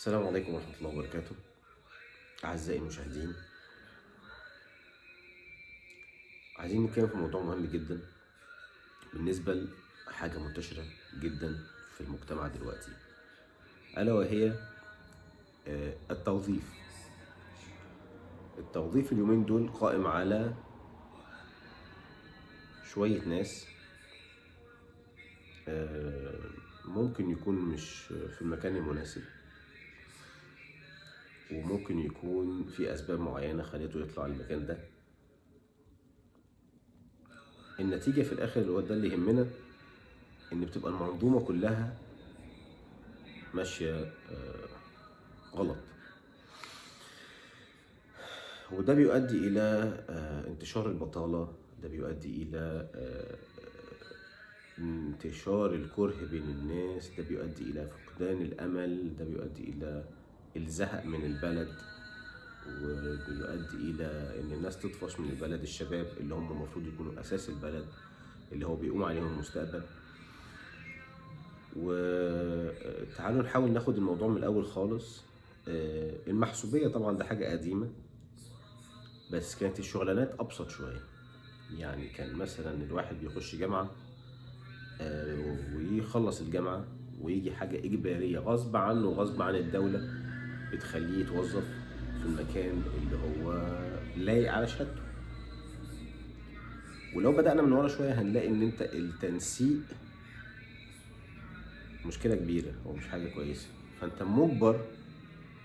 السلام عليكم ورحمة الله وبركاته. أعزائي المشاهدين. عايزين نتكلم في موضوع مهم جدا بالنسبة لحاجة منتشرة جدا في المجتمع دلوقتي. ألا وهي آه، التوظيف. التوظيف اليومين دول قائم على شوية ناس آه، ممكن يكون مش في المكان المناسب. وممكن يكون في أسباب معينة خلته يطلع المكان ده. النتيجة في الآخر اللي هو ده اللي يهمنا إن بتبقى المنظومة كلها ماشية آه، غلط. وده بيؤدي إلى آه، انتشار البطالة ده بيؤدي إلى آه، انتشار الكره بين الناس ده بيؤدي إلى فقدان الأمل ده بيؤدي إلى الزهق من البلد وبيؤدي إلى إن الناس تطفش من البلد الشباب اللي هم المفروض يكونوا أساس البلد اللي هو بيقوم عليهم المستقبل. وتعالوا نحاول ناخد الموضوع من الأول خالص. آه، المحسوبية طبعا ده حاجة قديمة بس كانت الشغلانات أبسط شوية. يعني كان مثلا الواحد بيخش جامعة آه، ويخلص الجامعة ويجي حاجة إجبارية غصب عنه وغصب عن الدولة. بتخليه يتوظف في المكان اللي هو لايق على شهادته. ولو بدأنا من ورا شوية هنلاقي إن أنت التنسيق مشكلة كبيرة هو مش حاجة كويسة. فأنت مجبر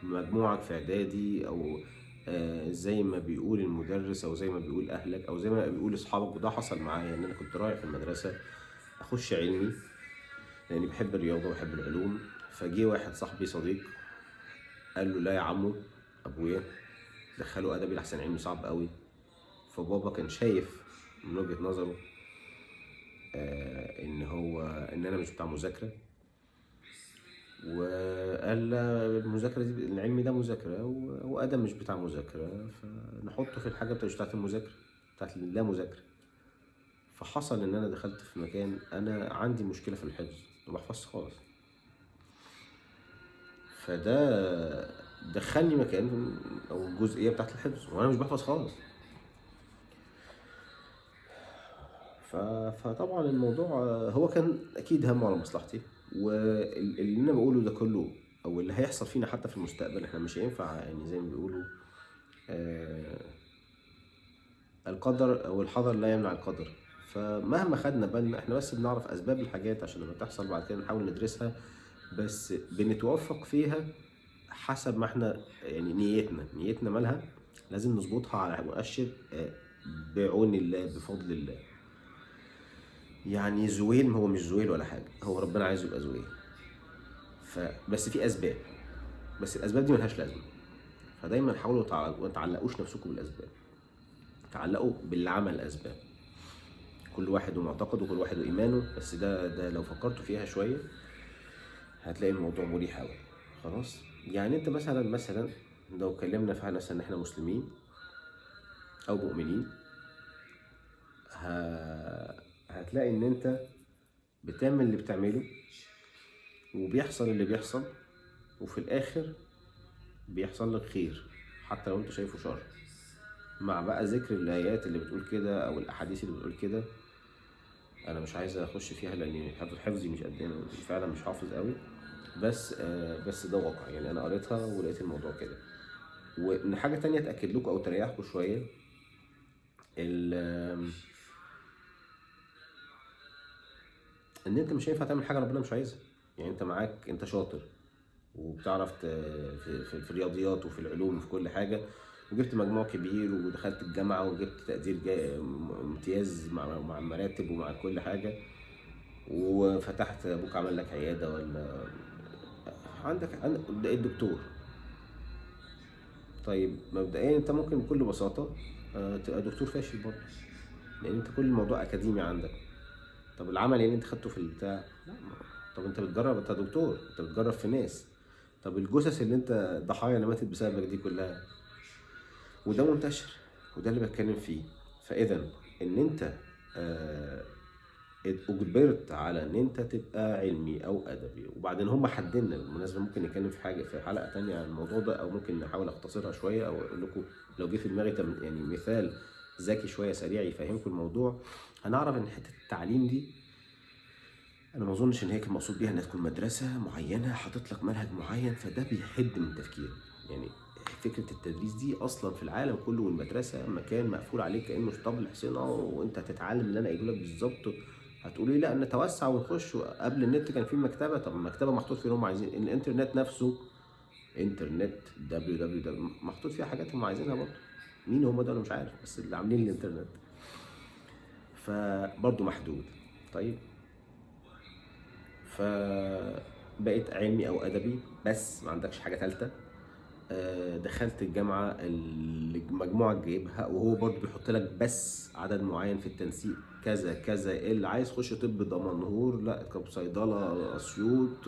مجموعك في إعدادي أو آه، زي ما بيقول المدرس أو زي ما بيقول أهلك أو زي ما بيقول أصحابك وده حصل معايا إن أنا كنت رايح المدرسة أخش علمي لأني بحب الرياضة وبحب العلوم. فجه واحد صاحبي صديق قال له لا يا عمو أبويا. دخله ادبي لحسن علمي صعب قوي. فبابا كان شايف من وجهة نظره آه إن هو إن أنا مش بتاع مذاكرة. وقال المذاكرة دي العلم ده مذاكرة وادم مش بتاع مذاكرة. فنحطه في الحاجة بتاعت المذاكرة بتاعت اللا مذاكرة. فحصل إن أنا دخلت في مكان أنا عندي مشكلة في الحفظ ما بحفظش خالص. فده دخلني مكان أو الجزئيه بتاعت الحفظ وأنا مش بحفظ خالص. فطبعا الموضوع هو كان أكيد همه على مصلحتي واللي أنا بقوله ده كله أو اللي هيحصل فينا حتى في المستقبل إحنا مش هينفع يعني زي ما بيقولوا آه القدر أو الحذر لا يمنع القدر فمهما خدنا بالنا إحنا بس بنعرف أسباب الحاجات عشان لما تحصل بعد كده نحاول ندرسها بس بنتوفق فيها حسب ما إحنا يعني نيتنا. نيتنا مالها لازم نظبطها على مؤشر آه، بعون الله بفضل الله. يعني زويل هو مش زويل ولا حاجة هو ربنا عايزه يبقى زويل. فبس في أسباب. بس الأسباب دي ملهاش لازمة. فدايما حاولوا ما تعلقوش نفسكم بالأسباب. تعلقوا باللي عمل الاسباب كل واحد ومعتقده وكل واحد وإيمانه. بس ده ده لو فكرتوا فيها شوية هتلاقي الموضوع مريح قوي خلاص؟ يعني أنت مثلا مثلا لو اتكلمنا في مثلا إن إحنا مسلمين أو مؤمنين. هتلاقي إن أنت بتعمل اللي بتعمله وبيحصل اللي بيحصل وفي الآخر بيحصل لك خير حتى لو أنت شايفه شر. مع بقى ذكر الآيات اللي بتقول كده أو الأحاديث اللي بتقول كده أنا مش عايز أخش فيها لأن حفظ حفظي مش قد فعلا مش حافظ قوي بس آه بس ده واقع. يعني أنا قريتها ولقيت الموضوع كده. وإن حاجة تانية تأكد لكم أو تريحكم شوية إن أنت مش هينفع تعمل حاجة ربنا مش عايزها. يعني أنت معاك أنت شاطر وبتعرف في, في الرياضيات وفي العلوم وفي كل حاجة وجبت مجموع كبير ودخلت الجامعة وجبت تقدير جاي امتياز مع مع المراتب ومع كل حاجة وفتحت أبوك عمل لك عيادة ولا عندك عندك الدكتور. طيب مبدئيا أنت ممكن بكل بساطة آه، تبقى دكتور فاشل برضه لأن أنت كل الموضوع أكاديمي عندك. طب العمل اللي أنت خدته في البتاع طب أنت بتجرب أنت دكتور أنت بتجرب في ناس. طب الجثث اللي أنت ضحايا اللي ماتت بسببك دي كلها. وده منتشر وده اللي بتكلم فيه. فاذا إن أنت آه اجبرت على ان انت تبقى علمي أو ادبي. وبعدين هم حددنا بالمناسبة ممكن نتكلم في حاجة في حلقة تانية عن الموضوع ده أو ممكن نحاول أختصرها شوية أو أقول لكم لو جه في دماغي يعني مثال ذكي شوية سريع يفهمكم الموضوع. هنعرف إن حتة التعليم دي أنا ما أظنش إن هي كان مقصود بيها إنها تكون مدرسة معينة حاطط لك منهج معين فده بيحد من تفكيرك يعني فكرة التدريس دي أصلا في العالم كله والمدرسة مكان مقفول عليك كأنه اسطبل حصينة وأنت هتتعلم اللي أنا قايله لك بالظبط هتقولي لا نتوسع ونخش. قبل النت كان في مكتبة طب المكتبة محطوط فيها اللي هم عايزين الإنترنت نفسه internet www محطوط فيها حاجات هم عايزينها برضه. مين هم أنا مش عارف بس اللي عاملين الإنترنت. فبرضه محدود. طيب. فبقيت علمي أو أدبي بس ما عندكش حاجة ثالثه دخلت الجامعة اللي المجموعه جايبها وهو برضه بيحط لك بس عدد معين في التنسيق. كذا كذا اللي عايز؟ يخش طب دمنهور. لا طب صيدلة أسيوط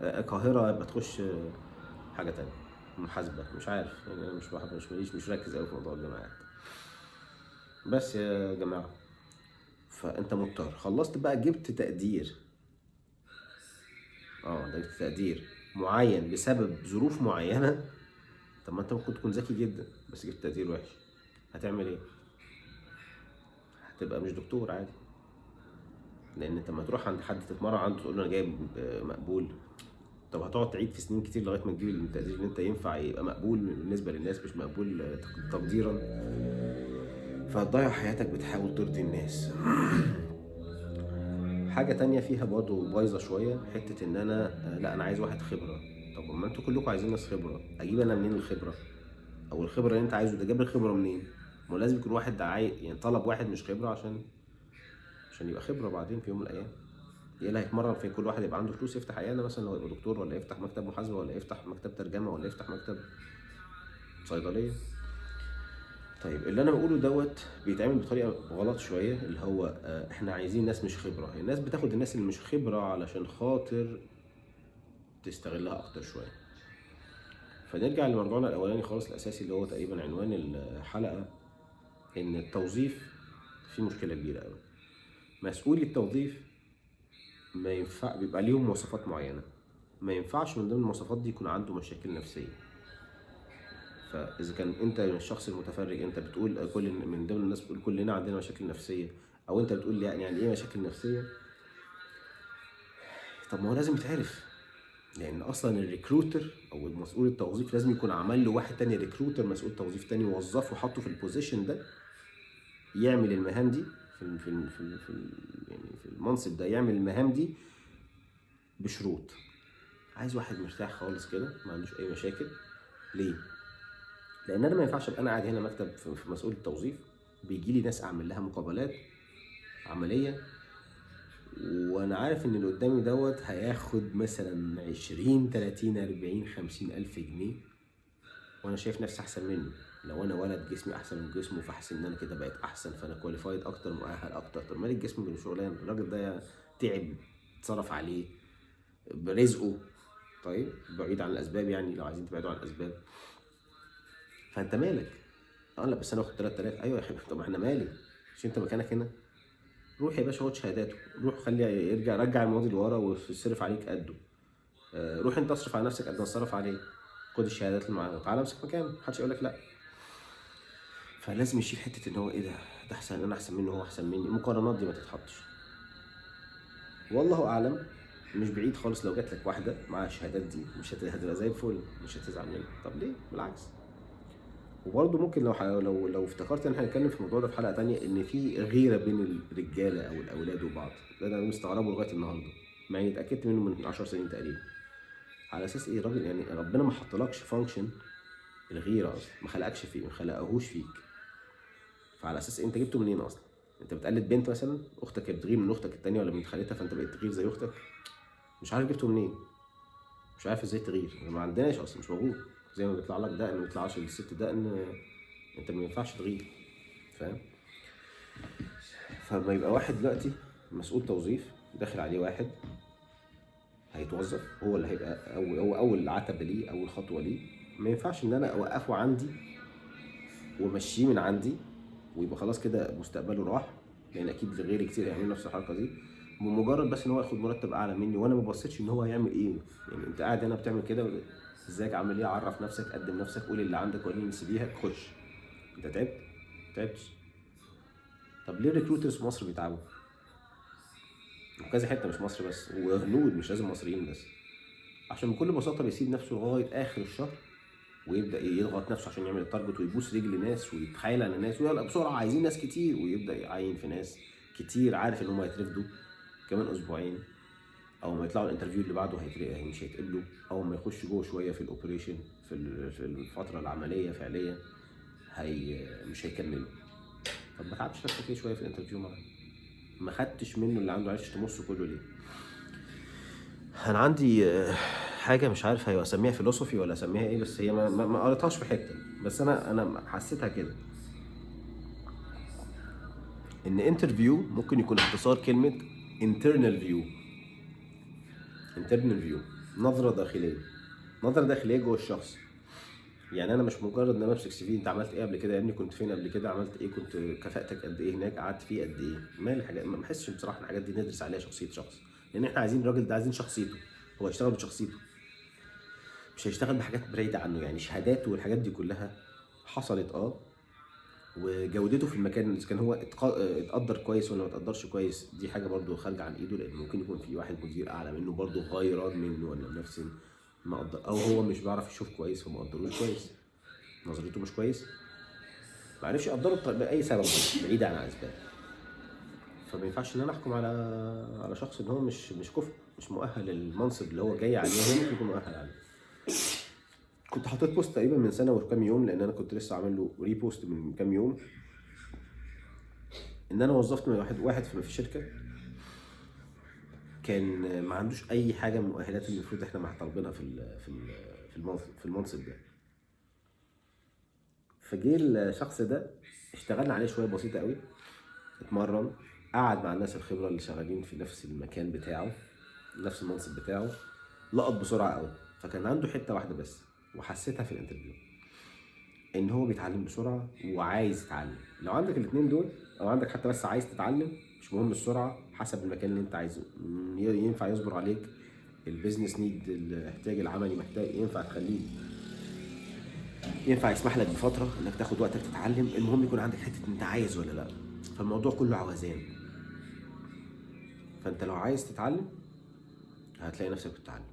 آه، القاهرة. يبقى تخش حاجة تانية. محاسبة. مش عارف. يعني أنا مش بحب مش ماليش مش مركز قوي في موضوع الجامعات. بس يا جماعة. فأنت مضطر. خلصت بقى جبت تقدير. آه ده جبت تقدير معين بسبب ظروف معينة. طب ما أنت ممكن تكون ذكي جدا بس جبت تقدير وحش. هتعمل إيه؟ هتبقى مش دكتور عادي. لأن أنت لما تروح عند حد تتمرن عنده تقول له أنا جايب مقبول. طب هتقعد تعيد في سنين كتير لغاية ما تجيب التقدير اللي أنت ينفع يبقى مقبول بالنسبة للناس مش مقبول تق- تقديرا. فهتضيع حياتك بتحاول ترضي الناس. حاجة تانية فيها برضه بايظة شوية حتة إن أنا لأ أنا عايز واحد خبرة. طب ما أنتوا كلكم عايزين ناس خبرة أجيب أنا منين الخبرة؟ أو الخبرة اللي أنت عايزه ده جاب الخبره منين؟ ما لازم يكون واحد عاي... يعني طلب واحد مش خبرة عشان عشان يبقى خبرة بعدين في يوم من الأيام. إيه اللي هيتمرن فين؟ كل واحد يبقى عنده فلوس يفتح عيادة مثلا لو يبقى دكتور ولا يفتح مكتب محاسبة ولا يفتح مكتب ترجمة ولا يفتح مكتب صيدلية. طيب اللي أنا بقوله دوت بيتعمل بطريقة غلط شوية اللي هو آه، إحنا عايزين ناس مش خبرة. الناس بتاخد الناس اللي مش خبرة علشان خاطر تستغلها أكتر شوية. فنرجع لمرجعنا الأولاني خالص الأساسي اللي هو تقريبا عنوان الحلقة. إن التوظيف فيه مشكلة كبيرة قوي مسؤول التوظيف ما ينفع بيبقى ليهم مواصفات معينة. ما ينفعش من ضمن المواصفات دي يكون عنده مشاكل نفسية. فاذا كان أنت الشخص المتفرج أنت بتقول كل من ضمن الناس بتقول كلنا عندنا مشاكل نفسية أو أنت بتقول يعني يعني إيه مشاكل نفسية؟ طب ما هو لازم يتعرف. لأن أصلا ال recruiter أو المسؤول التوظيف لازم يكون عمل له واحد تاني recruiter مسؤول توظيف تاني وظفه وحطه في ال position ده يعمل المهام دي في في في, في يعني في المنصب ده يعمل المهام دي بشروط. عايز واحد مرتاح خالص كده ما عندوش أي مشاكل. ليه؟ لأن أنا ما ينفعش أبقى أنا قاعد هنا مكتب في مسؤول التوظيف بيجي لي ناس أعمل لها مقابلات عملية وأنا عارف ان اللي قدامي دوت هياخد مثلا 20 30 40 50 ألف جنيه. وأنا شايف نفسي أحسن منه. لو أنا ولد جسمي أحسن من جسمه فحاسس إن أنا كده بقيت أحسن فأنا كواليفايد أكتر مؤهل أكتر. طب مال الجسم بالشغلانه الراجل ده تعب اتصرف عليه برزقه طيب بعيد عن الأسباب يعني لو عايزين تبعدوا عن الأسباب. فأنت مالك؟ آه لا بس أنا واخد 3000 أيوه يا حبيبي طب إحنا مالي مش أنت مكانك هنا؟ روح يا باشا خد شهاداته. روح خلي يرجع رجع الماضي لورا ويصرف عليك قده. آه، روح انت اصرف على نفسك قد ما تصرف عليه. خد الشهادات اللي معاه وتعالى امسك مكانه محدش يقول لك لا. فلازم يشيل حتة إن هو إيه ده؟ ده أحسن أنا أحسن منه هو أحسن مني. المقارنات دي ما تتحطش. والله أعلم مش بعيد خالص لو جات لك واحدة معاها الشهادات دي. مش هت- هتبقى زي الفل مش هتزعل منها. طب ليه؟ بالعكس. وبرضه ممكن لو لو لو افتكرت ان إحنا هنتكلم في الموضوع ده في حلقة تانية إن في غيرة بين الرجالة أو الأولاد وبعض. ده أنا مستغربه لغاية النهارده مع إني اتأكدت منه من 10 سنين تقريبا. على أساس إيه راجل يعني ربنا ما حطلكش فانكشن الغيرة أصلا ما خلقكش فيه ما خلقهوش فيك. فعلى أساس أنت جبته منين أصلا؟ أنت بتقلد بنت مثلا؟ أختك بتغير من أختك التانية ولا من خالتها؟ فأنت بقيت تغير زي أختك؟ مش عارف جبته منين. مش عارف إزاي تغير. ما عندناش أصلا مش موجود. زي ما بيطلع لك دقن ما بيطلعش للست دقن انت ما ينفعش تغير فاهم؟ فما يبقى واحد دلوقتي مسؤول توظيف داخل عليه واحد هيتوظف هو اللي هيبقى هو أول عتبة ليه أول خطوة ليه. ما ينفعش إن أنا أوقفه عندي وأمشيه من عندي ويبقى خلاص كده مستقبله راح لأن أكيد غيري كتير هيعملوا نفس الحركة دي. بمجرد بس إن هو ياخد مرتب أعلى مني وأنا ما بصيتش إن هو هيعمل إيه. يعني أنت قاعد هنا بتعمل كده ازيك عامل إيه؟ عرف نفسك قدم نفسك قول اللي عندك وريني CV خش. انت تعبت؟ تعبتش؟ طب ليه ال recruiters في مصر بيتعبوا؟ وكذا حتة مش مصر بس. وهنود مش لازم مصريين بس. عشان بكل بساطة بيسيب نفسه لغاية آخر الشهر ويبدأ يضغط نفسه عشان يعمل ال target ويبوس رجل ناس ويتخيل على ناس. ويلا بسرعة عايزين ناس كتير. ويبدأ يعين في ناس كتير. عارف إن هم هيترفدوا كمان أسبوعين. أو ما يطلعوا ال interview اللي بعده هيترقى مش هيتقبلوا أو ما يخش جوه شوية في ال operation في الفترة العملية فعليا هي مش هيكملوا. طب ما تعبش نفسك شوية في ال interview معاه ما خدتش منه اللي عنده عرفتش تمصه كله ليه؟ أنا عندي حاجة مش عارف هي أسميها philosophy ولا أسميها إيه بس هي ما, ما قريتهاش في حتة. بس أنا أنا حسيتها كده. إن interview ممكن يكون اختصار كلمة internal view. Internal view نظرة داخلية. نظرة داخلية جوه الشخص. يعني أنا مش مجرد إن أنا بمسك سي في أنت عملت إيه قبل كده؟ يا ابني كنت فين قبل كده؟ عملت إيه؟ كنت كفاءتك قد إيه هناك؟ قعدت فيه قد إيه؟ ما الحاجات ما بحسش بصراحة الحاجات دي ندرس عليها شخصية شخص. لأن إحنا عايزين الراجل ده عايزين شخصيته. هو هيشتغل بشخصيته. مش هيشتغل بحاجات بعيدة عنه. يعني شهاداته والحاجات دي كلها حصلت آه وجودته في المكان إذا كان هو اتقدر كويس ولا ما اتقدرش كويس دي حاجة برده خارجة عن إيده لأن ممكن يكون في واحد مدير أعلى منه برده غيران منه ولا نفس ما قدر أو هو مش بيعرف يشوف كويس فما قدروش كويس. نظرته مش كويس. ما عرفش يقدره بأي سبب بعيد عن الأسباب. فما ينفعش إن أنا أحكم على على شخص إن هو مش مش كفء مش مؤهل للمنصب اللي هو جاي عليه هو ممكن يكون مؤهل عليه. كنت حاطط post تقريبا من سنة وكام يوم لأن أنا كنت لسه عامل له repost من كام يوم. إن أنا وظفت من واحد واحد في الشركة. كان ما عندوش أي حاجة من المؤهلات اللي المفروض إحنا طالبينها في في في المنصب ده. فجه الشخص ده اشتغلنا عليه شوية بسيطة قوي. اتمرن قعد مع الناس الخبرة اللي شغالين في نفس المكان بتاعه نفس المنصب بتاعه. لقط بسرعة قوي. فكان عنده حتة واحدة بس. وحسيتها في الانترفيو. إن هو بيتعلم بسرعة وعايز يتعلم. لو عندك الاثنين دول أو عندك حتى بس عايز تتعلم مش مهم السرعة حسب المكان اللي أنت عايزه. ينفع يصبر عليك. البيزنس نيد الاحتياج العملي محتاج ينفع تخليه ينفع يسمح لك بفترة إنك تاخد وقتك تتعلم. المهم يكون عندك حتة أنت عايز ولا لأ. فالموضوع كله عوزان فأنت لو عايز تتعلم هتلاقي نفسك بتتعلم.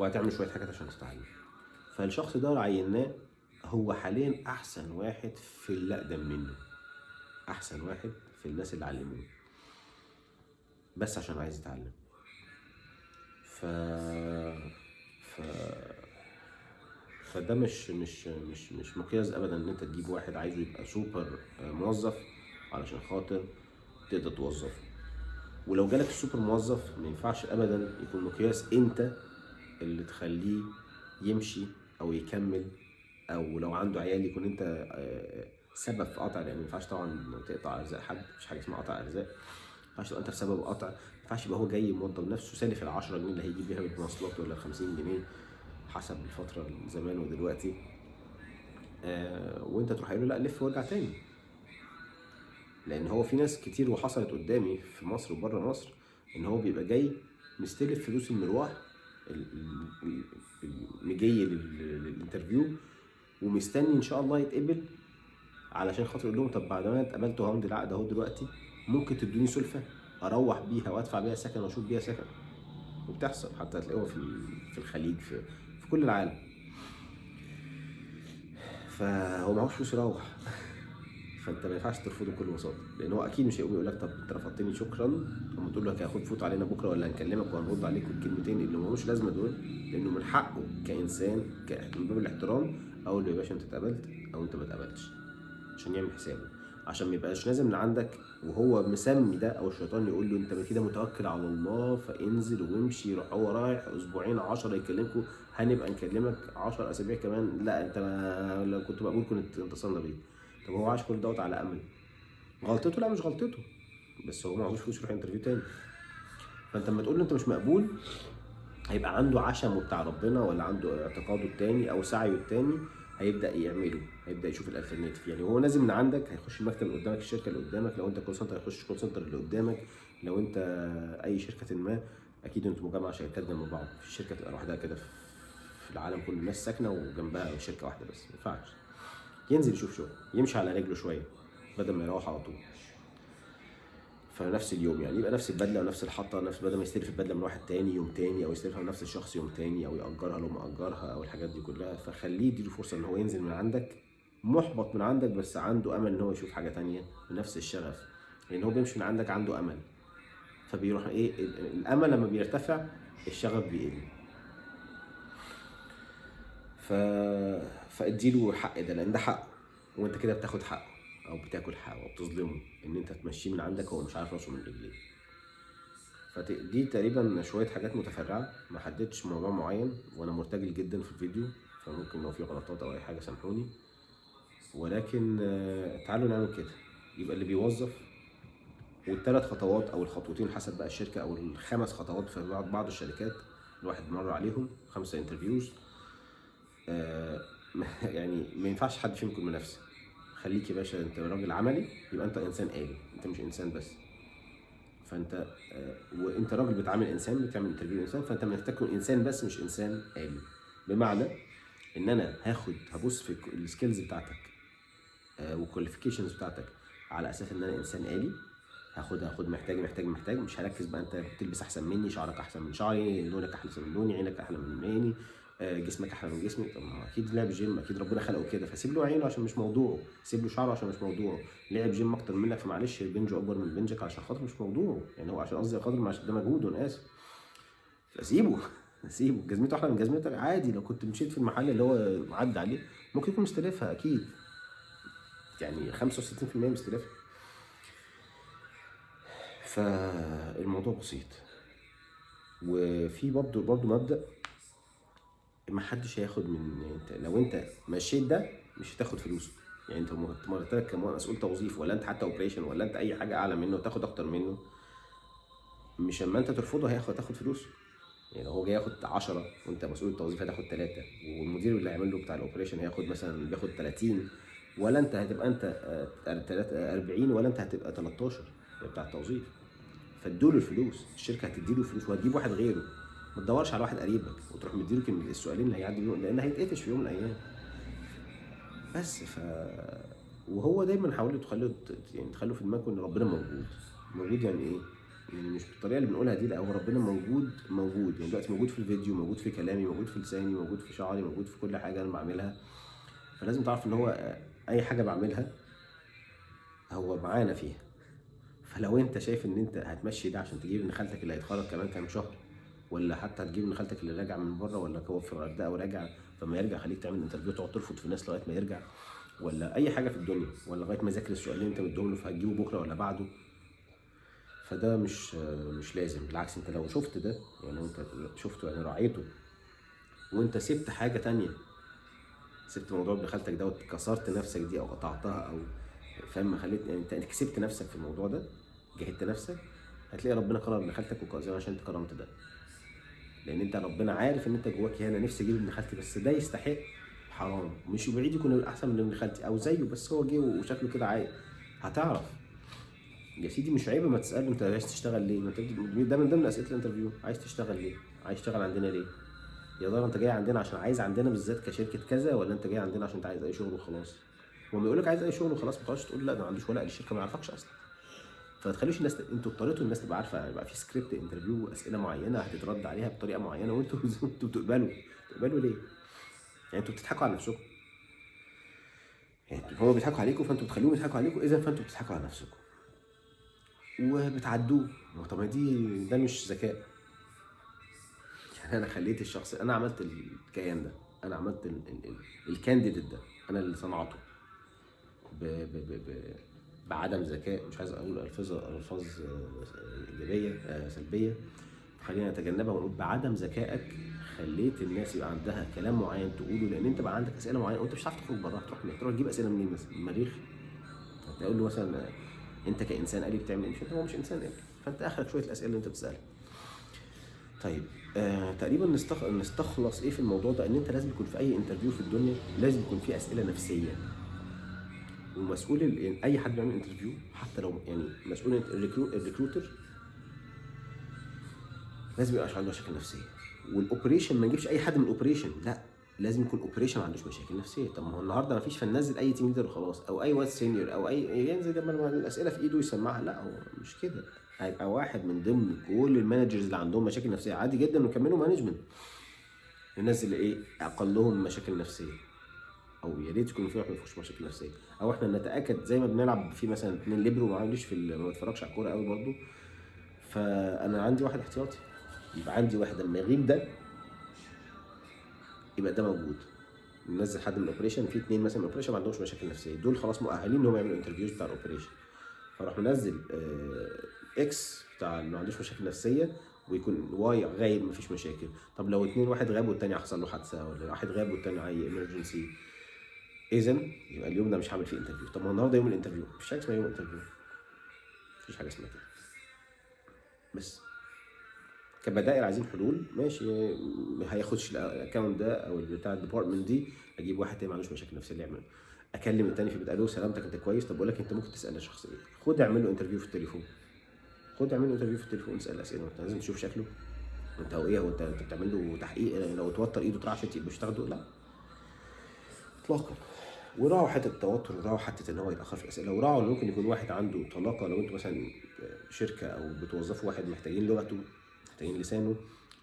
وهتعمل شوية حاجات عشان تتعلم فالشخص ده عيناه هو حاليا أحسن واحد في اللي اقدم منه. أحسن واحد في الناس اللي علموه. بس عشان عايز يتعلم. ف ف فده مش مش مش مش مقياس ابدا إن أنت تجيب واحد عايزه يبقى سوبر موظف علشان خاطر تقدر توظفه. ولو جالك السوبر موظف ما ينفعش ابدا يكون مقياس أنت اللي تخليه يمشي أو يكمل أو لو عنده عيال يكون أنت آه، سبب في قطع يعني ما ينفعش طبعا تقطع أرزاق حد مفيش حاجة اسمها قطع أرزاق ما ينفعش تبقى أنت سبب قطع ما ينفعش يبقى هو جاي موظف نفسه سالف ال 10 جنيه اللي هيجيب بيها بالمواصلات ولا ال 50 جنيه حسب الفترة زمان ودلوقتي. آه وأنت تروح له لا لف وارجع تاني. لأن هو في ناس كتير وحصلت قدامي في مصر وبره مصر إن هو بيبقى جاي مستلف فلوس المروح مجي للانترفيو ومستني إن شاء الله يتقبل علشان خاطر يقول لهم طب بعد ما اتقبلت وهمضي العقد أهو دلوقتي ممكن تدوني سلفة أروح بيها وأدفع بيها سكن وأشوف بيها سكن. وبتحصل حتى هتلاقوها في في الخليج في, في كل العالم. فهو معهوش فلوس يروح. فانت ما ينفعش ترفضه بكل بساطة لأن هو أكيد مش هيقوم يقول لك طب أنت رفضتني شكرا أما تقول له هاخد فوت علينا بكرة ولا هنكلمك وهنرد عليك الكلمتين اللي ملوش لازمة دول لأنه من حقه كإنسان من باب الاحترام أقول له يا باشا أنت اتقبلت أو أنت ما اتقبلتش عشان يعمل حسابه. عشان ما يبقاش نازل عندك وهو مسمي ده أو الشيطان يقول له أنت كده متوكل على الله فانزل وامشي يروح هو رايح أسبوعين 10 يكلمكم هنبقى نكلمك 10 أسابيع كمان لا أنت لو كنت مقبول كنت اتصلنا بيك. طب هو عاش كل دوت على امل غلطته؟ لا مش غلطته. بس هو معهوش فلوس يروح interview تاني. فأنت لما تقول له أنت مش مقبول هيبقى عنده عشمه بتاع ربنا ولا عنده اعتقاده التاني أو سعيه التاني هيبدأ يعمله. هيبدأ يشوف ال alternative. يعني هو نازل من عندك هيخش المكتب اللي قدامك الشركة اللي قدامك. لو أنت call center هيخش call center اللي قدامك. لو أنت أي شركة ما أكيد أنتوا مجمع شركات جنب بعض. في شركة تبقى لوحدها كده في العالم كله الناس ساكنة وجنبها شركة واحدة بس. ما ينفعش. ينزل يشوف شغل يمشي على رجله شوية بدل ما يروح على طول. فنفس اليوم يعني يبقى نفس البدلة ونفس الحطة نفس بدل ما يستلف البدلة من واحد تاني يوم تاني أو يستلفها من نفس الشخص يوم تاني أو يأجرها لو مأجرها أو الحاجات دي كلها. فخليه يديله فرصة إن هو ينزل من عندك محبط من عندك بس عنده أمل إن هو يشوف حاجة تانية بنفس الشغف. لأن هو بيمشي من عندك عنده أمل. فبيروح إيه ال- الأمل لما بيرتفع الشغف بيقل. ف فاديله حق ده لأن ده حقه. وأنت كده بتاخد حقه أو بتاكل حقه أو بتظلمه إن أنت تمشيه من عندك هو مش عارف راسه من رجليه. فدي تقريبا شوية حاجات متفرعة. ما حددتش موضوع معين وأنا مرتجل جدا في الفيديو فممكن لو في غلطات أو أي حاجة سامحوني. ولكن آه، تعالوا نعمل كده. يبقى اللي بيوظف والثلاث خطوات أو الخطوتين حسب بقى الشركة أو الخمس خطوات في بعض بعض الشركات الواحد مر عليهم خمسة interviews آه يعني ما ينفعش حد فيهم يكون منافس. خليك يا باشا انت راجل عملي يبقى انت انسان آلي انت مش انسان بس. فانت آه وانت راجل بتعامل انسان بتعمل interview انسان فانت محتاج تكون انسان بس مش انسان آلي. بمعنى ان أنا هاخد هبص في ال skills بتاعتك وال qualifications بتاعتك على أساس إن أنا إنسان آلي. هاخد هاخد محتاج محتاج محتاج مش هركز بقى أنت بتلبس أحسن مني شعرك أحسن من شعري لونك أحسن من لوني عينك أحلى من عيني. آه، جسمك أحلى من جسمي طب ما أكيد لعب جيم أكيد ربنا خلقه كده فسيب له عينه عشان مش موضوعه سيب له شعره عشان مش موضوعه لعب جيم أكتر منك فمعلش بنجه أكبر من بنجك عشان خاطر مش موضوعه يعني هو عشان قصدي خاطر عشان ده مجهوده أنا آسف. فسيبه سيبه. جزمته أحلى من جزمتك عادي لو كنت مشيت في المحل اللي هو عدى عليه ممكن يكون مستلفها أكيد. يعني 65% مستلفها فالموضوع بسيط. وفي برضه برضه مبدأ ما حدش هياخد من انت لو انت مشيت ده مش هتاخد فلوسه. يعني انت مرتبك كمسؤول توظيف ولا انت حتى اوبريشن ولا انت أي حاجة أعلى منه وتاخد أكتر منه. مش اما انت ترفضه هياخد تاخد فلوسه. يعني لو هو جاي ياخد 10 وانت مسؤول التوظيف هتاخد 3 والمدير اللي هيعمل له بتاع الاوبريشن هياخد مثلا بياخد 30 ولا انت هتبقى انت آه، تلات- آه، 40 ولا انت هتبقى 13 بتاع التوظيف. فادوا له الفلوس الشركة هتدي له فلوس وهتجيب واحد غيره. ما تدورش على واحد قريبك وتروح مديله كلمة السؤالين اللي هيعدي بيهم لأن هيتقفش في يوم من الأيام. بس ف وهو دايما حاولوا تخلوا يعني تخلوا في دماغكم إن ربنا موجود. موجود يعني إيه؟ يعني مش بالطريقة اللي بنقولها دي لا هو ربنا موجود موجود. يعني دلوقتي موجود في الفيديو موجود في كلامي موجود في لساني موجود في شعري موجود في كل حاجة أنا بعملها. فلازم تعرف إن هو أي حاجة بعملها هو معانا فيها. فلو أنت شايف إن أنت هتمشي ده عشان تجيب ابن خالتك اللي هيتخرج كمان كام شهر ولا حتى هتجيب ابن خالتك اللي راجع من بره ولا هو في الغردقه وراجع فما يرجع خليك تعمل انترفيو تقعد ترفض في الناس لغاية ما يرجع ولا أي حاجة في الدنيا ولا لغاية ما يذاكر السؤال اللي أنت مديهم له فهتجيبه بكرة ولا بعده. فده مش مش لازم بالعكس أنت لو شفت ده يعني لو أنت شفته يعني راعيته وأنت سبت حاجة تانية سبت موضوع ابن خالتك ده وكسرت نفسك دي أو قطعتها أو فاهم خليت يعني أنت كسبت نفسك في الموضوع ده جهدت نفسك هتلاقي ربنا كرم ابن خالتك وكرم عشان أنت كرمت ده. لأن انت ربنا عارف ان انت جواك هنا نفسي أجيب ابن خالتي بس ده يستحق حرام مش بعيد يكون احسن من ابن خالتي أو زيه بس هو جه وشكله كده عايق هتعرف يا سيدي مش عيب ما تساله انت عايز تشتغل ليه؟ ما ده من ضمن أسئلة ال interview عايز تشتغل ليه؟ عايز تشتغل عندنا ليه؟ يا ترى انت جاي عندنا عشان عايز عندنا بالذات كشركة كذا ولا انت جاي عندنا عشان انت عايز أي شغل وخلاص؟ وما يقول لك عايز أي شغل وخلاص ما تقعدش تقول لا ده ما عندوش ولا الشركة ما يعرفكش أصلا. فما تخليش الناس أنتوا اضطريتوا الناس تبقى عارفة يبقى في script interview أسئلة معينة هتترد عليها بطريقة معينة وانتوا أنتوا بتقبلوا. تقبلوا ليه؟ يعني أنتوا بتضحكوا على نفسكم. يعني هو بيضحكوا عليكم فانتوا بتخلوهم يضحكوا عليكم. إذا فانتوا بتضحكوا على نفسكم. وبتعدوه. طب ما دي ده مش ذكاء. يعني أنا خليت الشخص أنا عملت الكيان ده. أنا عملت ال... ال... ال... الكانديديت ده. أنا اللي صنعته. ب... ب... ب... ب... بعدم ذكاء مش عايز أقول الفاظ ألفاظ آه، إيجابية آه، سلبية. خلينا نتجنبها ونقول بعدم ذكائك خليت الناس يبقى عندها كلام معين تقوله لأن أنت بقى عندك أسئلة معينة وأنت مش هتعرف تخرج براها تروح تروح تجيب أسئلة منين مثلا المريخ. تقول له مثلا أنت كإنسان آلي بتعمل إيه؟ مش هو مش إنسان آلي فأنت آخرك شوية الأسئلة اللي أنت بتسالها طيب آه تقريبا نستخ... نستخلص إيه في الموضوع ده؟ إن أنت لازم يكون في أي interview في الدنيا لازم يكون في أسئلة نفسية. ومسؤول. يعني أي حد بيعمل interview حتى لو يعني مسؤول ال recru... ال recruiter لازم يبقاش عنده مشاكل نفسية. وال operation ما نجيبش أي حد من ال operation لا لازم يكون operation ما عندوش مشاكل نفسية. طب ما هو النهارده ما فيش فننزل أي team leader وخلاص أو أي واد senior أو أي ينزل لما الأسئلة في إيده يسمعها. لا هو مش كده. هيبقى واحد من ضمن كل ال managers اللي عندهم مشاكل نفسية. عادي جدا نكملوا management اللي إيه أقلهم مشاكل نفسية. أو يا ريت يكون في واحد ما فيهوش مشاكل نفسية. أو إحنا نتأكد زي ما بنلعب في مثلا اثنين ليبرو ما عنديش في ما بتفرجش على الكورة قوي برضو. فأنا عندي واحد احتياطي يبقى عندي واحد لما يغيب ده يبقى ده موجود. ننزل حد من ال operation في اثنين مثلا من ال operation ما عندهمش مشاكل نفسية. دول خلاص مؤهلين إن هم يعملوا interviews بتاع ال operation. فراح منزل آه، X بتاع اللي ما عندوش مشاكل نفسية ويكون Y غايب مفيش مشاكل. طب لو اتنين واحد غاب والتاني حصل له حادثة ولا واحد غاب والتاني اي emergency اذا يبقى اليوم ده مش هعمل فيه interview طب ما النهارده يوم ال interview مفيش حاجة اسمها يوم interview مفيش حاجة اسمها كده. بس. كبدائل عايزين حلول ماشي. ما هياخدش ال account ده أو بتاع ال department دي أجيب واحد تاني ما عندوش مشاكل نفسيه اللي يعمل أكلم التاني في بيت له سلامتك أنت كويس؟ طب بقول لك أنت ممكن تسال شخص إيه خد اعمل له interview في التليفون. خد اعمل له interview في التليفون اسأل أسئلة. أنت لازم تشوف شكله. أنت هو إيه؟ هو أنت بتعمل له تحقيق؟ لو توتر إيده ترعش مش تاخده؟ لا. اطلاقا. وراعوا حتة التوتر وراعوا حتة إن هو يتاخر في الأسئلة. وراعوا إن ممكن يكون واحد عنده طلاقة لو أنتوا مثلا شركة أو بتوظفوا واحد محتاجين لغته محتاجين لسانه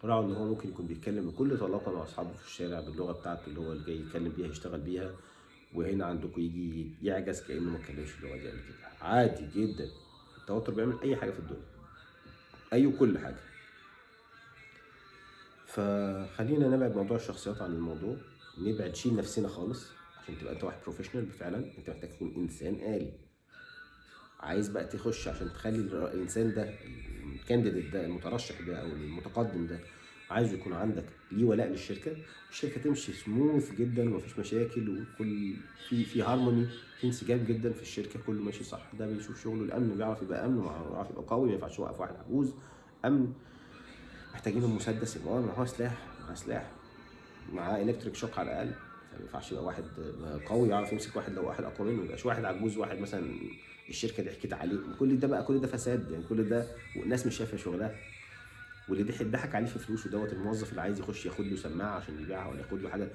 راعوا إن هو ممكن يكون بيتكلم بكل طلاقة مع أصحابه في الشارع باللغة بتاعته اللي هو جاي يتكلم بيها يشتغل بيها وهنا عندكم يجي يعجز كأنه ما اتكلمش اللغة دي قبل كده. عادي جدا. التوتر بيعمل أي حاجة في الدنيا. أي وكل حاجة. فخلينا نبعد موضوع الشخصيات عن الموضوع. نبعد شيل نفسنا خالص عشان تبقى أنت واحد professional فعلا. أنت محتاج تكون إنسان آلي. عايز بقى تخش عشان تخلي الإنسان ده ال candidate ده المترشح ده أو المتقدم ده عايز يكون عندك ليه ولاء للشركة. الشركة تمشي سموث جدا ومفيش مشاكل وكل في في هارموني في انسجام جدا في الشركة كله ماشي صح. ده بيشوف شغله الأمن بيعرف يبقى أمن ويعرف يبقى قوي ما ينفعش يوقف واحد عجوز. أمن. محتاجين مسدس يبقى معاه سلاح معاه سلاح. معاه الكتريك شوك على الأقل. فما ينفعش يبقى واحد قوي يعرف يمسك واحد لو واحد أقوى منه ما يبقاش واحد عجوز واحد مثلا الشركة ضحكت عليه. كل ده بقى كل ده فساد يعني كل ده والناس مش شايفة شغلها. واللي ضحك ضحك عليه في فلوسه دوت الموظف اللي عايز يخش ياخد له سماعة عشان يبيعها ولا ياخد له حاجة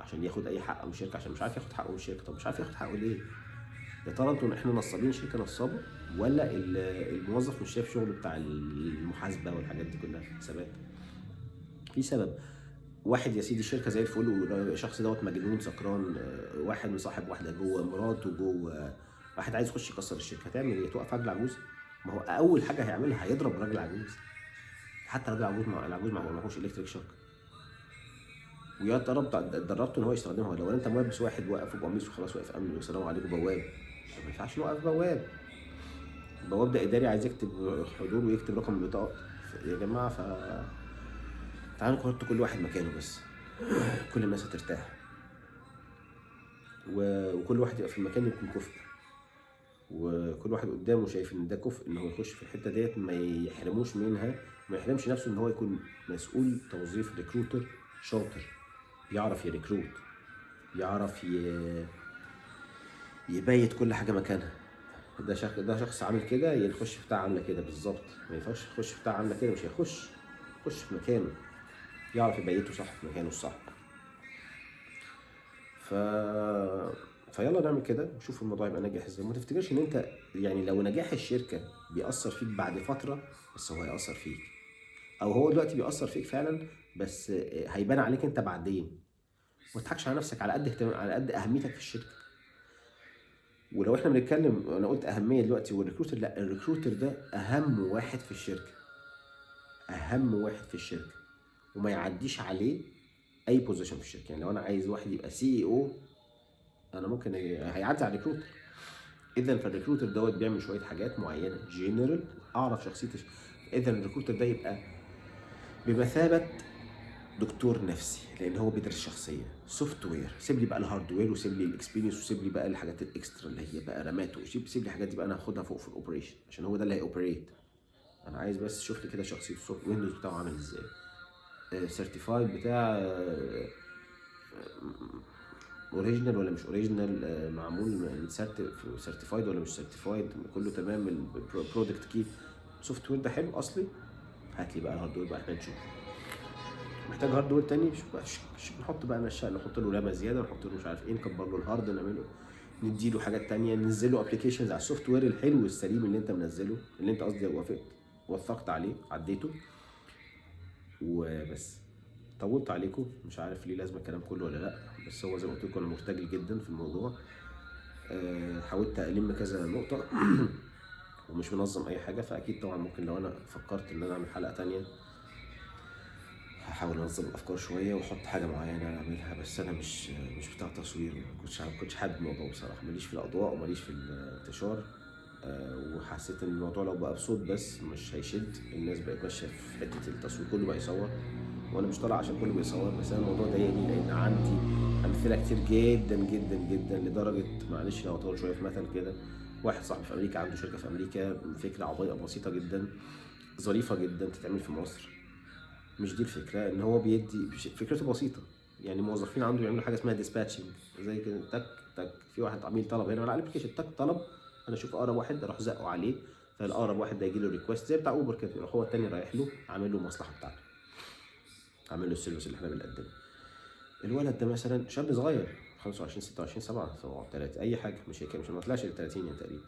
عشان ياخد أي حق من الشركة عشان مش عارف ياخد حقه من الشركة طب مش عارف ياخد حقه ليه؟ يا ترى أنتوا إحنا نصابين شركة نصابة ولا ال- الموظف مش شايف شغله بتاع المحاسبة والحاجات دي كلها؟ حسابات في سبب واحد يا سيدي الشركة زي الفل والشخص دوت مجنون سكران آه، واحد مصاحب واحدة جوه مراته جوه. واحد عايز يخش يكسر الشركة. هتعمل إيه؟ توقف راجل عجوز؟ ما هو أول حاجة هيعملها هيضرب راجل عجوز. حتى راجل عجوز مع العجوز ما معهوش الكتريك شوك ويا ترى اتدربت ان هو يستخدمها؟ لو انت ملبس واحد واقف وقميص وخلاص واقف أمن والسلام عليكم بواب. ما ينفعش نوقف بواب. البواب ده إداري عايز يكتب حضور ويكتب رقم البطاقة. يا جماعة ف تعالوا نحط كل واحد مكانه بس. كل الناس هترتاح. وكل واحد يبقى في المكان يكون كفء. وكل واحد قدامه شايف إن ده كفء إن هو يخش في الحتة ديت ما يحرموش منها ما يحرمش نفسه إن هو يكون مسؤول توظيف ريكروتر شاطر. يعرف يريكروت يعرف ي... يبيت كل حاجة مكانها. ده شخص ده شخص عامل كده يخش بتاع عاملة كده بالظبط. ما ينفعش يخش بتاع عاملة كده مش هيخش. يخش في مكانه. يعرف يبيته صح في مكانه الصح. ف فيلا نعمل كده ونشوف الموضوع يبقى ناجح إزاي. ما تفتكرش إن أنت يعني لو نجاح الشركة بيأثر فيك بعد فترة بس هو هيأثر فيك. أو هو دلوقتي بيأثر فيك فعلا بس هيبان عليك أنت بعدين. ما تضحكش على نفسك على قد اهتمام على قد أهميتك في الشركة. ولو إحنا بنتكلم أنا قلت أهمية دلوقتي وال recruiter لأ ال recruiter ده أهم واحد في الشركة. أهم واحد في الشركة. وما يعديش عليه أي position في الشركة. يعني لو أنا عايز واحد يبقى CEO أنا ممكن هيعدي على ال recruiter اذا فال recruiter دوت بيعمل شوية حاجات معينة. جنرال أعرف شخصية اذا ال recruiter ده يبقى بمثابة دكتور نفسي لأن هو بيدرس شخصية. software سيب لي بقى ال hardware وسيب لي ال experience وسيب لي بقى الحاجات ال extra اللي هي بقى رامات وسيب سيب لي الحاجات دي بقى أنا هاخدها فوق في ال operation عشان هو ده اللي هي operate أنا عايز بس لي كده شخصية ال soft Windows بتاعه عامل إزاي. certified بتاع original ولا مش original معمول certified ولا مش certified كله تمام ال product key ال software ده حلو أصلي؟ هات لي بقى ال hardware بقى إحنا نشوف. محتاج hardware تاني؟ شوف بقى نحط بقى نشا نحط له رامه زيادة نحط له مش عارف إيه نكبر له ال hard نعمله نديله حاجات تانية ننزل له applications على ال software الحلو السليم اللي أنت منزله اللي أنت قصدي وافقت وثقت عليه عديته. وبس. طولت عليكم. مش عارف ليه لازم الكلام كله ولا لأ بس هو زي ما قلت لكم أنا مرتجل جدا في الموضوع. آه، حاولت ألم كذا نقطة ومش منظم أي حاجة فأكيد طبعا ممكن لو أنا فكرت إن أنا أعمل حلقة تانية هحاول أنظم الأفكار شوية وأحط حاجة معينة أعملها بس أنا مش مش بتاع تصوير ما كنتش كنتش حابب الموضوع بصراحة. ماليش في الأضواء وماليش في الانتشار. وحسيت إن الموضوع لو بقى بصوت بس مش هيشد. الناس بقت ماشية في حتة التصوير كله بقى يصور. وأنا مش طالع عشان كله بيصور بس أنا الموضوع ضايقني لأن عندي أمثلة كتير جدا جدا جدا لدرجة معلش لو أطول شوية في مثل كده. واحد صاحبي في أمريكا عنده شركة في أمريكا فكرة عبيطة بسيطة جدا ظريفة جدا تتعمل في مصر. مش دي الفكرة إن هو بيدي فكرته بسيطة. يعني موظفين عنده بيعملوا حاجة اسمها ديسباتشنج زي كده تك تك في واحد عميل طلب هنا على ال application تك طلب أنا أشوف اقرب واحد أروح زقه عليه فالاقرب واحد ده يجي له request زي بتاع اوبر كده يروح هو التاني رايح له عامل له المصلحه بتاعته. عامل له ال service اللي إحنا بنقدمه. الولد ده مثلا شاب صغير 25 26 7 3 أي حاجة مش هيك مش ما طلعش ل 30 يعني تقريبا.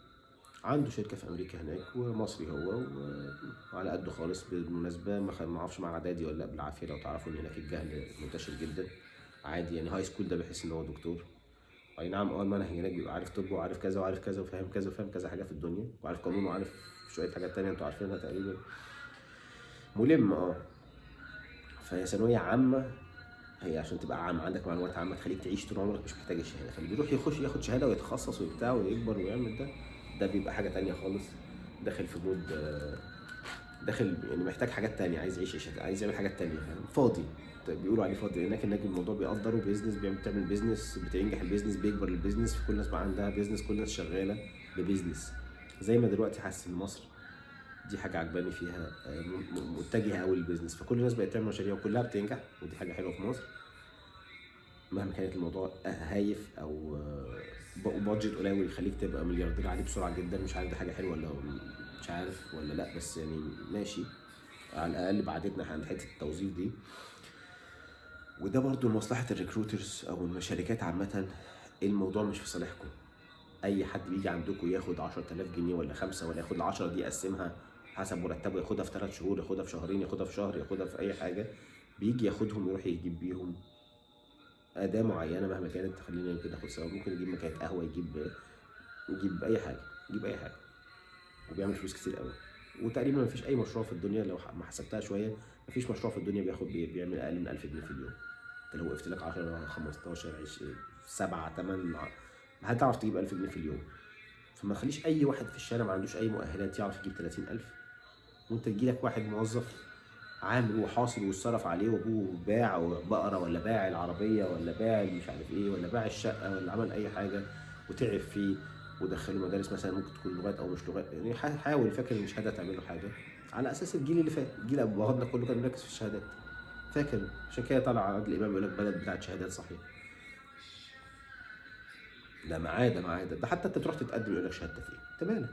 عنده شركة في أمريكا هناك ومصري هو وعلى قده خالص بالمناسبة ما أعرفش مع أعدادي ولا لا بالعافية لو تعرفوا ان هناك الجهل منتشر جدا. عادي يعني high school ده بيحس إن هو دكتور. أي نعم آه المنهج هناك بيبقى عارف طب وعارف كذا وعارف كذا وفاهم كذا وفاهم كذا حاجة في الدنيا وعارف قانون وعارف شوية حاجات تانية أنتوا عارفينها تقريبا. ملم آه. فهي ثانوية عامة هي عشان تبقى عام عندك معلومات عامة تخليك تعيش طول عمرك مش محتاج الشهادة. فاللي بيروح يخش ياخد شهادة ويتخصص وبتاع ويكبر ويعمل ده ده بيبقى حاجة تانية خالص. داخل في mood آه، داخل يعني محتاج حاجات تانية عايز يعيش عايز يعمل حاجات تانية فاضي. بيقولوا عليه فاضي هناك هناك الموضوع بيقدروا business بيعمل بتعمل business بتنجح ال business بيكبر ال business كل الناس بقى عندها business كل الناس شغالة ب business زي ما دلوقتي حاسس إن مصر دي حاجة عجباني فيها آه، متجهة قوي لل business فكل الناس بقت تعمل مشاريع وكلها بتنجح ودي حاجة حلوة في مصر. مهما كانت الموضوع هايف أو آه، budget قليل يخليك تبقى ملياردير عليه بسرعة جدا مش عارف دي حاجة حلوة ولا مش عارف ولا لأ بس يعني ماشي. على الأقل بعدتنا عن حتة التوظيف دي. وده برضو لمصلحة الريكروترز أو الشركات عامة. الموضوع مش في صالحكم. أي حد بيجي عندكم ياخد 10000 جنيه ولا خمسة ولا ياخد ال 10 دي يقسمها حسب مرتبه ياخدها في ثلاث شهور ياخدها في شهرين ياخدها في شهر ياخدها في أي حاجة بيجي ياخدهم يروح يجيب بيهم أداة معينة مهما كانت. خلينا يمكن ناخد سوا. ممكن يجيب مكانه قهوة يجيب يجيب أي حاجة يجيب أي حاجة. وبيعمل فلوس كتير قوي. وتقريبا ما فيش أي مشروع في الدنيا لو ما حسبتها شوية ما فيش مشروع في الدنيا بياخد بي- بيعمل أقل من 1000 جنيه في اليوم. انت لو وقفت لك 10 15 20 7 8 هتعرف تجيب 1000 جنيه في اليوم؟ فما تخليش أي واحد في الشارع ما عندوش أي مؤهلات يعرف يجيب 30000 وأنت تجيلك واحد موظف عامل وحاصل واتصرف عليه وأبوه باع بقره ولا باع العربية ولا باع مش عارف إيه ولا باع الشقة ولا عمل أي حاجة وتعب فيه ودخله مدارس مثلا ممكن تكون لغات أو مش لغات. يعني حا- حاول فاكر إن الشهادة تعمل له حاجة. على أساس الجيل اللي فات الجيل ابو بغضنا كله كان مركز في الشهادات. فاكر؟ عشان كده طلع عادل امام يقول لك بلد بتاعت شهادات صحيح. ده معاه ده معاه ده, ده حتى أنت تروح تتقدم يقول لك شهادتك إيه أنت مالك؟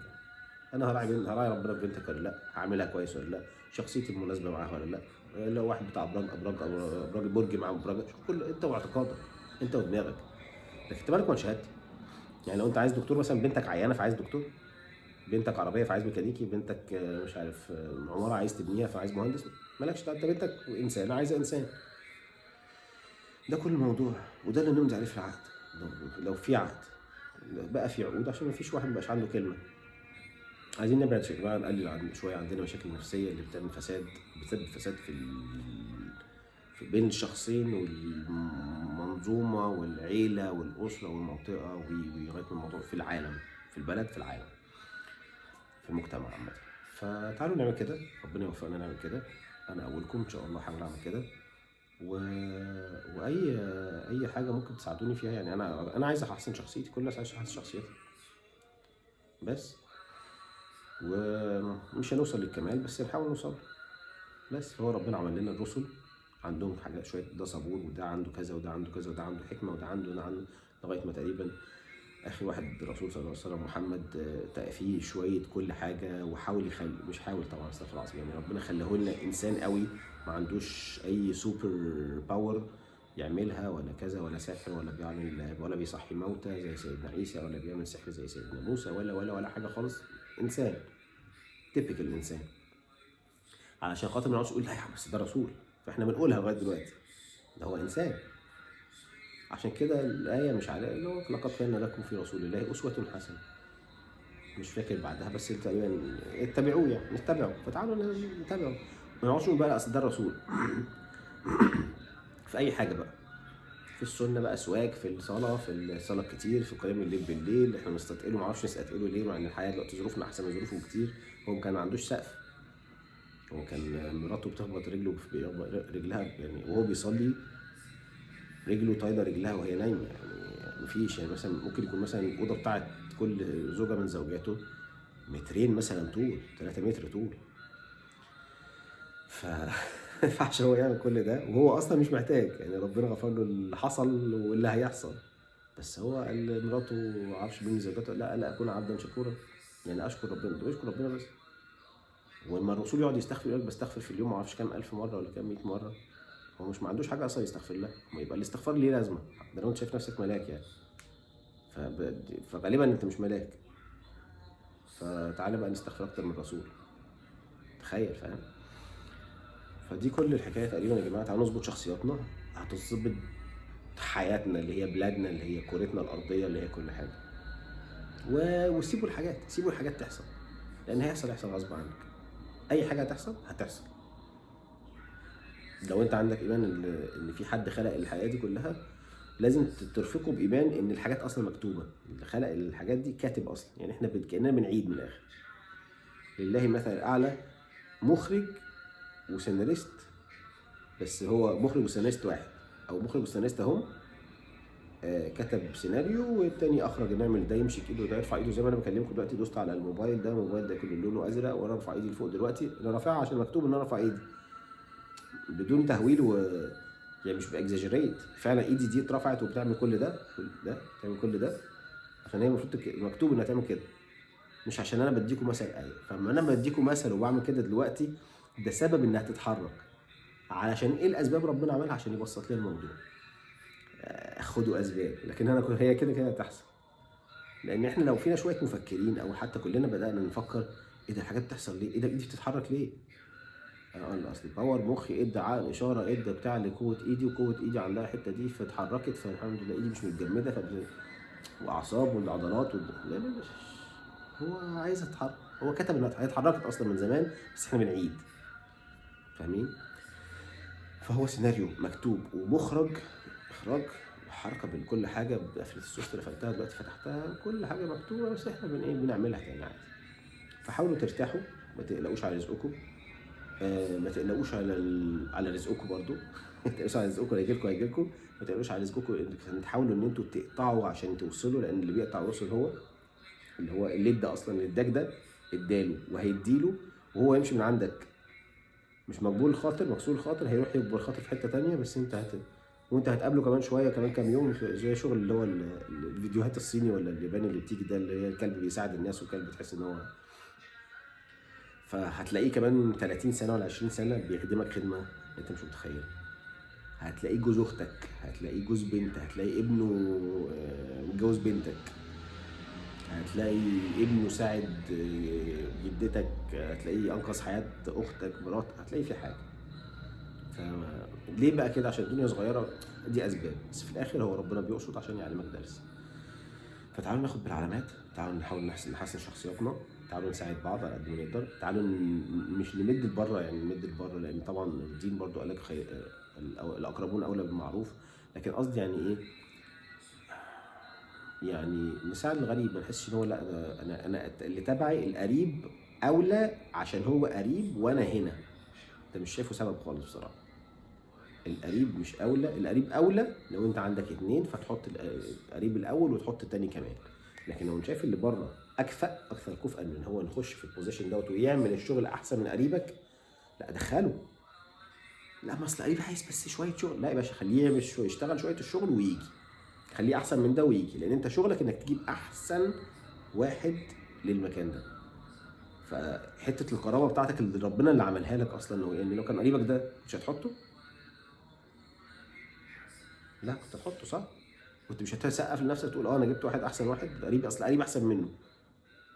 أنا هراعي هراعي ربنا في بنتك ولا لأ؟ هعملها كويس ولا لأ؟ شخصيتي المناسبه معاها ولا لأ؟ لو واحد بتاع أبراج أبراج أبراج برج مع ابراج شوف كل أنت واعتقادك أنت ودماغك. لكن أنت مالك من شهادتي؟ يعني لو أنت عايز دكتور مثلا بنتك عيانة فعايز دكتور؟ بنتك عربية فعايز ميكانيكي؟ بنتك مش عارف عمارة عايز تبنيها فعايز مهندس؟ مالكش انت بنتك عايزه انسان. ده كل الموضوع وده اللي نمضي عليه في العقد. لو, في عقد بقى في عقود عشان ما فيش واحد مبقاش عنده كلمة. عايزين نبعد شوية بقى نقلل عن شوية عندنا مشاكل نفسية اللي بتعمل فساد بتسبب فساد في. في بين الشخصين والمنظومة والعيلة والأسرة والمنطقة ولغايه الموضوع في العالم في البلد في العالم في المجتمع عامة. فتعالوا نعمل كده ربنا يوفقنا نعمل كده. أنا اولكم إن شاء الله هحاول اعمل كده. و... وأي أي حاجة ممكن تساعدوني فيها يعني أنا أنا عايز أحسن شخصيتي كل الناس عايزه تحسن شخصيتها بس. ومش هنوصل للكمال بس نحاول نوصل. بس. هو ربنا عمل لنا الرسل. عندهم حاجات شوية ده صبور وده عنده كذا وده عنده كذا وده عنده حكمة وده عنده وده عنده لغاية ما تقريبا آخر واحد الرسول صلى الله عليه وسلم محمد آه، فيه شوية كل حاجة وحاول يخلي مش حاول طبعا استغفر الله العظيم يعني ربنا خلاه لنا إنسان قوي ما عندوش أي super power يعملها ولا كذا ولا سحر ولا بيعمل ولا بيصحي موتى زي سيدنا عيسى ولا بيعمل سحر زي سيدنا موسى ولا ولا ولا حاجة خالص. إنسان تيبيكال إنسان. علشان خاطر ما نقعدش نقول لا يا عم بس ده رسول. فإحنا بنقولها لغاية دلوقتي. ده هو إنسان. عشان كده الآية مش على اللي هو لقد كان لكم في رسول الله أسوة حسنة. مش فاكر بعدها بس تقريبا اتبعوه يعني نتبعه فتعالوا نتبعه ما نقعدش نقول بقى أصل ده الرسول. في أي حاجة بقى. في السنة بقى سواك في الصلاة في الصلاة كتير في قيام الليل بالليل. إحنا بنستثقله ما أعرفش نستثقله ليه مع إن الحياة دلوقتي ظروفنا أحسن من ظروفهم كتير. هو كان ما عندوش سقف. هو كان مراته بتخبط رجله رجلها يعني وهو بيصلي. رجله طايله رجلها وهي نايمة. يعني مفيش يعني مثلا ممكن يكون مثلا الأوضة بتاعت كل زوجة من زوجاته مترين مثلا طول 3 متر طول. ف ينفعش هو يعمل كل ده وهو أصلا مش محتاج. يعني ربنا غفر له اللي حصل واللي هيحصل. بس هو قال لمراته ما أعرفش مين زوجاته. لا لا أكون عبدا شكورا. يعني أشكر ربنا. طب أشكر ربنا بس. ولما الرسول يقعد يستغفر يقول بستغفر في اليوم ما أعرفش كام ألف مرة ولا كام 100 مرة. هو مش ما عندوش حاجة أصلا يستغفر لها. ما يبقى الاستغفار ليه لازمة؟ ده لو أنت شايف نفسك ملاك يعني. فب... فغالبا أنت مش ملاك. فتعالى بقى نستغفر أكتر من الرسول. تخيل فاهم؟ فدي كل الحكاية تقريبا يا جماعة. تعالوا نظبط شخصياتنا. هتظبط حياتنا اللي هي بلادنا اللي هي كورتنا الأرضية اللي هي كل حاجة. و... وسيبوا الحاجات سيبوا الحاجات تحصل. لأن هيحصل هيحصل غصب عنك. أي حاجة هتحصل هتحصل. لو انت عندك ايمان ان في حد خلق الحياة دي كلها لازم ترفقه بإيمان إن الحاجات أصلا مكتوبة. اللي خلق الحاجات دي كاتب أصلا. يعني إحنا كأننا بنعيد من الآخر. لله مثل الاعلى مخرج وسيناريست بس هو مخرج وسيناريست واحد. أو مخرج وسيناريست اهو آه كتب سيناريو والتاني أخرج نعمل ده يمشي كده وده يرفع إيده زي ما أنا بكلمكم دلوقتي دوست على الموبايل ده الموبايل ده كله لونه أزرق وأنا أرفع إيدي لفوق دلوقتي أنا رافعها عشان مكتوب ان أنا ارفع إيدي. بدون تهويل و يعني مش بإكزاجريت. فعلا إيدي دي اترفعت وبتعمل كل ده كل ده بتعمل كل ده عشان هي المفروض مكتوب إنها تعمل كده. مش عشان أنا بديكم مثل إيه فلما أنا بديكم مثل وبعمل كده دلوقتي ده سبب إنها تتحرك. علشان إيه الأسباب ربنا عملها؟ عشان يبسط لي الموضوع. آه، خدوا أسباب. لكن أنا هي كده كده تحصل لأن إحنا لو فينا شوية مفكرين أو حتى كلنا بدأنا نفكر إيه ده الحاجات بتحصل ليه؟ إيه ده إيدي بتتحرك ليه؟ أنا أصل باور مخي ادى عقل إشارة ادى بتاع لقوة إيدي وقوة إيدي عندها الحتة دي فاتحركت فالحمد لله إيدي مش متجمدة فبل... واعصاب والعضلات وال... لا لا لا هو عايز يتحرك. هو كتب إنها اتحركت أصلا من زمان بس إحنا بنعيد. فاهمين؟ فهو سيناريو مكتوب ومخرج إخراج حركه بين كل حاجة بقفلة السوفت اللي قفلتها دلوقتي فتحتها كل حاجة مكتوبة بس إحنا بن إيه بنعملها تاني عادي. فحاولوا ترتاحوا ما تقلقوش على رزقكم. آه، ما تقلقوش على ال... على رزقكم برضو. ما تقلقوش على رزقكم هيجي لكم هيجي لكم. ما تقلقوش على رزقكم تحاولوا ان أنتوا تقطعوا عشان توصلوا لأن اللي بيقطع الوصل هو اللي هو اللي ادى أصلا اللي اداك ده اداله وهيديله وهو يمشي من عندك. مش مقبول الخاطر مكسور الخاطر هيروح يكبر خاطر في حتة تانية بس انت هت وانت هتقابله كمان شوية كمان كام يوم زي شغل اللي هو الفيديوهات الصيني ولا الياباني اللي بتيجي ده اللي هي الكلب بيساعد الناس والكلب تحس إن هو فهتلاقيه كمان 30 سنة ولا 20 سنة بيخدمك خدمة انت مش متخيل. هتلاقيه جوز أختك هتلاقيه جوز بنت هتلاقي ابنه آه، متجوز بنتك. هتلاقي ابنه ساعد آه، جدتك هتلاقيه انقذ حياة أختك مرات هتلاقي في حاجة. فليه بقى كده؟ عشان الدنيا صغيرة. دي أسباب. بس في الآخر هو ربنا بيقصد عشان يعلمك درس. فتعالوا ناخد بالعلامات. تعالوا نحاول نحسن شخصياتنا. تعالوا نساعد بعض على قد ما نقدر. تعالوا مش نمد لبره يعني نمد لبره لأن طبعا الدين برضو قال لك خي... الأقربون أولى بالمعروف. لكن قصدي يعني إيه؟ يعني نساعد الغريب ما نحسش إن هو لأ أنا أنا اللي تبعي القريب أولى عشان هو قريب وأنا هنا. أنت مش شايفه سبب خالص بصراحة. القريب مش أولى القريب أولى لو أنت عندك اتنين فتحط القريب الأول وتحط التاني كمان. لكن لو شايف اللي بره أكفأ أكثر كفءا من هو نخش في البوزيشن دوت ويعمل الشغل أحسن من قريبك. لا دخله لا ما اصل قريبي عايز بس شوية شغل. لا يا باشا خليه يعمل شوية يشتغل شوية الشغل ويجي. خليه أحسن من ده ويجي لأن أنت شغلك إنك تجيب أحسن واحد للمكان ده. فحتة القرابة بتاعتك اللي ربنا اللي عملها لك أصلا يعني لو كان قريبك ده مش هتحطه؟ لا كنت هتحطه صح؟ كنت مش هتسقف لنفسك تقول آه أنا جبت واحد أحسن واحد قريب أصل قريب أحسن منه.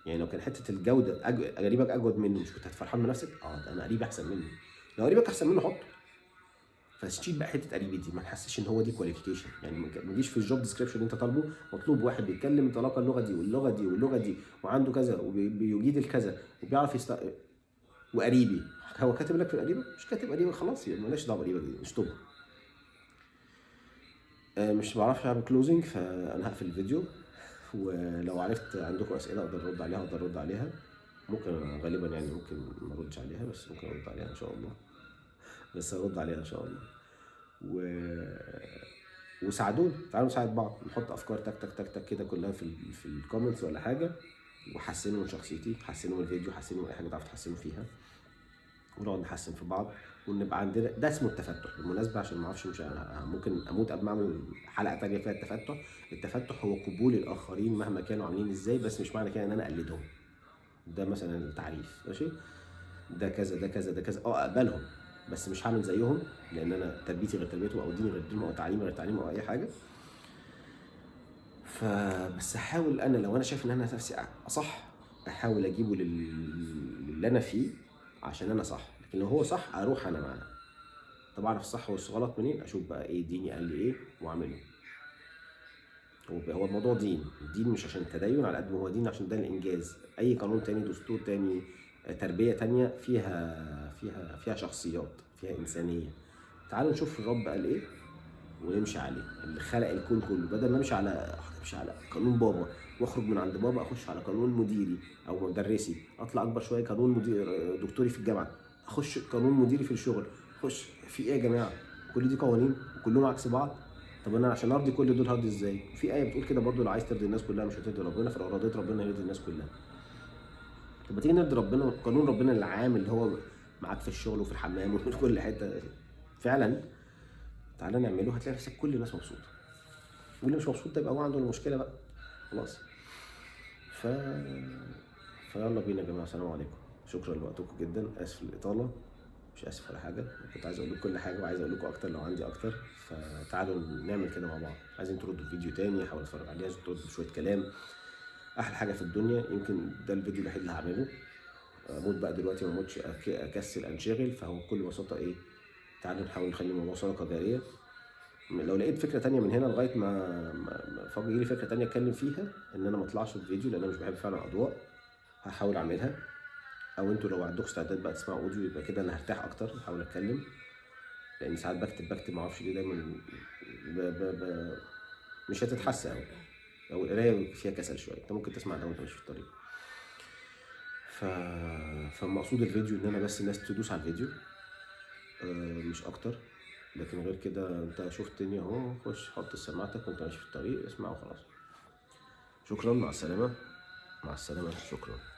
يعني لو كان حتة الجودة. قريبك أجود منه مش كنت هتفرحان بنفسك آه ده أنا قريب أحسن منه. لو قريبك أحسن منه حطه فتشيل بقى حتة قريبي دي ما تحسش إن هو دي qualification يعني ما تجيش في ال job description اللي أنت طالبه مطلوب واحد بيتكلم طلاقة اللغة دي واللغة دي واللغة دي وعنده كذا وبيجيد الكذا وبيعرف يست... وقريبي. هو كاتب لك في قريبك مش كاتب قريبك خلاص يعني مالناش دعوة بقريبك دي اشطبها آه، مش بعرفش أعمل closing فأنا هقفل الفيديو. ولو عرفت عندكم أسئلة أقدر أرد عليها أقدر أرد عليها. ممكن غالبا يعني ممكن ما أردش عليها بس ممكن أرد عليها إن شاء الله. بس ارد عليها إن شاء الله. و وساعدوني تعالوا نساعد بعض نحط أفكار تك تك تك تك كده كلها في في الكومنتس ولا حاجة وحسنوا من شخصيتي حسنوا من الفيديو حسنوا من أي حاجة تعرفوا تحسنوا فيها ونقعد نحسن في بعض. ونبقى عندنا ده اسمه التفتح بالمناسبة عشان ما أعرفش مش ممكن أموت قبل ما اعمل حلقة تانية فيها التفتح. التفتح هو قبول الآخرين مهما كانوا عاملين إزاي بس مش معنى كده ان أنا اقلدهم. ده مثلا التعريف ماشي؟ ده كذا ده كذا ده كذا. آه اقبلهم بس مش هعمل زيهم لأن أنا تربيتي غير تربيتهم أو ديني غير دينهم أو تعليمي غير تعليمهم أو أي حاجة. فبس أحاول أنا لو أنا شايف إن أنا نفسي أصح أحاول أجيبه للي أنا فيه عشان أنا صح. لو هو صح أروح أنا معاه طب أعرف الصح والغلط منين؟ أشوف بقى إيه ديني قال لي إيه وأعمله. هو الموضوع دين. الدين مش عشان تدين على قد ما هو دين عشان ده الإنجاز. أي قانون تاني دستور تاني تربية تانية فيها فيها فيها شخصيات فيها إنسانية. تعالوا نشوف الرب قال إيه ونمشي عليه. اللي خلق الكون كله. بدل ما أمشي على أمشي على قانون بابا وأخرج من عند بابا أخش على قانون مديري أو مدرسي. أطلع أكبر شوية قانون مدير دكتوري في الجامعة. أخش قانون مديري في الشغل. أخش في إيه يا جماعة؟ كل دي قوانين وكلهم عكس بعض؟ طب أنا عشان أرضي كل دول هرضي إزاي؟ في آية بتقول كده برضو لو عايز ترضي الناس كلها مش هترضي ربنا فلو رضيت ربنا هيرضي الناس كلها. طب ما تيجي نرضي ربنا قانون ربنا العام اللي هو معاك في الشغل وفي الحمام وفي كل حتة. فعلا؟ تعالى نعمله هتلاقي نفسك كل الناس مبسوطة. واللي مش مبسوط ده يبقى هو عنده المشكلة بقى. خلاص. ف فيلا بينا يا جماعة السلام عليكم. شكرا لوقتكم جدا. آسف الاطاله مش آسف ولا حاجة. كنت عايز أقول لكم كل حاجة وعايز أقول لكم أكتر لو عندي أكتر. فتعالوا نعمل كده مع بعض. عايزين تردوا فيديو تاني أحاول أتفرج عليه عايزين تردوا بشويه كلام. أحلى حاجة في الدنيا يمكن ده الفيديو الوحيد اللي هعمله. أموت بقى دلوقتي ما اموتش أكسل انشغل فهو بكل بساطة إيه تعالوا نحاول نخلي الموضوع صدقه جارية. لو لقيت فكرة تانية من هنا لغاية ما فاضي يجي لي فكرة تانية أتكلم فيها إن أنا ما أطلعش في الفيديو لأن أنا مش بحب فعلا اضواء هحاول أعملها. أو أنتوا لو عندكم استعداد بقى تسمعوا أوديو يبقى كده أنا هرتاح أكتر هحاول أتكلم. لأن ساعات بكتب بكتب معرفش ليه دايما ب ب ب مش هتتحس قوي أو القراية فيها كسل شوية. أنت ممكن تسمع ده وأنت ماشي في الطريق. ف... فمقصود الفيديو إن أنا بس الناس تدوس على الفيديو. آه مش أكتر. لكن غير كده أنت شفتني أهو خش حط سماعتك وأنت ماشي في الطريق اسمع وخلاص. شكرا. مع السلامة. مع السلامة. شكرا.